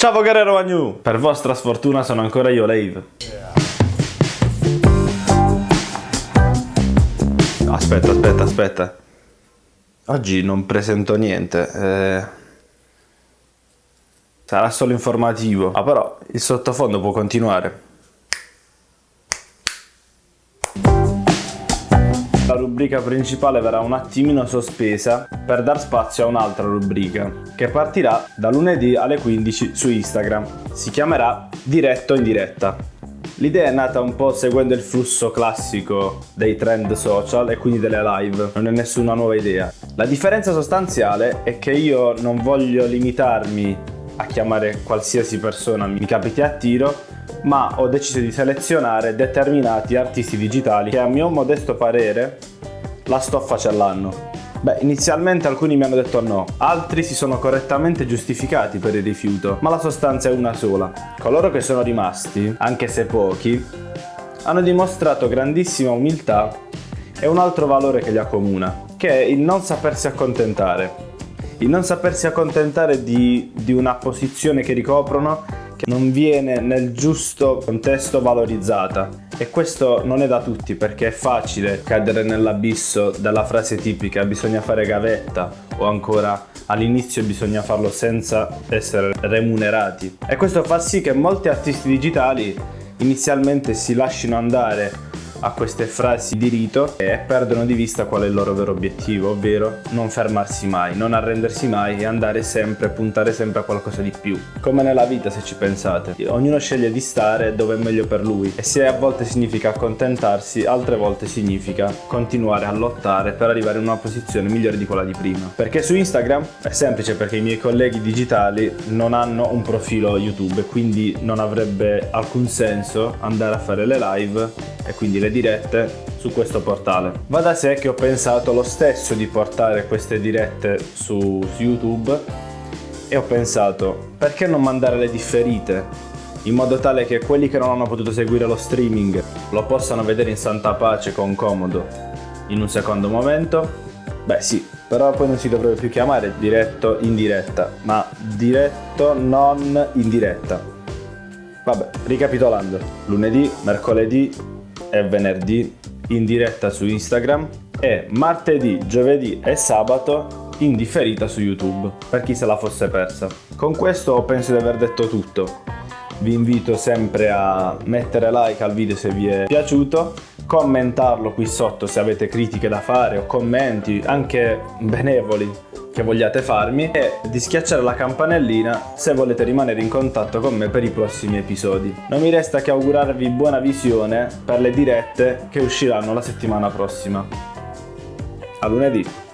Ciao Guerrero Magnu! Per vostra sfortuna sono ancora io, Lave. Aspetta, aspetta, aspetta. Oggi non presento niente. Eh... Sarà solo informativo. Ah però, il sottofondo può continuare. La rubrica principale verrà un attimino sospesa per dar spazio a un'altra rubrica che partirà da lunedì alle 15 su Instagram. Si chiamerà Diretto in diretta. L'idea è nata un po' seguendo il flusso classico dei trend social e quindi delle live, non è nessuna nuova idea. La differenza sostanziale è che io non voglio limitarmi a chiamare qualsiasi persona mi capiti a tiro, ma ho deciso di selezionare determinati artisti digitali che a mio modesto parere la stoffa ce l'hanno. Beh, inizialmente alcuni mi hanno detto no, altri si sono correttamente giustificati per il rifiuto, ma la sostanza è una sola. Coloro che sono rimasti, anche se pochi, hanno dimostrato grandissima umiltà e un altro valore che li accomuna, che è il non sapersi accontentare. Il non sapersi accontentare di, di una posizione che ricoprono che non viene nel giusto contesto valorizzata. E questo non è da tutti perché è facile cadere nell'abisso della frase tipica bisogna fare gavetta o ancora all'inizio bisogna farlo senza essere remunerati. E questo fa sì che molti artisti digitali inizialmente si lasciano andare a queste frasi di rito e perdono di vista qual è il loro vero obiettivo, ovvero non fermarsi mai, non arrendersi mai e andare sempre, puntare sempre a qualcosa di più. Come nella vita se ci pensate, ognuno sceglie di stare dove è meglio per lui e se a volte significa accontentarsi, altre volte significa continuare a lottare per arrivare in una posizione migliore di quella di prima. Perché su Instagram è semplice perché i miei colleghi digitali non hanno un profilo YouTube quindi non avrebbe alcun senso andare a fare le live e quindi le le dirette su questo portale. Va da sé che ho pensato lo stesso di portare queste dirette su, su YouTube e ho pensato perché non mandare le differite in modo tale che quelli che non hanno potuto seguire lo streaming lo possano vedere in santa pace con comodo in un secondo momento? Beh sì, però poi non si dovrebbe più chiamare diretto in diretta, ma diretto non in diretta. Vabbè, ricapitolando, lunedì, mercoledì, e venerdì in diretta su Instagram e martedì, giovedì e sabato in differita su YouTube, per chi se la fosse persa. Con questo penso di aver detto tutto. Vi invito sempre a mettere like al video se vi è piaciuto, commentarlo qui sotto se avete critiche da fare o commenti, anche benevoli, che vogliate farmi e di schiacciare la campanellina se volete rimanere in contatto con me per i prossimi episodi. Non mi resta che augurarvi buona visione per le dirette che usciranno la settimana prossima. A lunedì!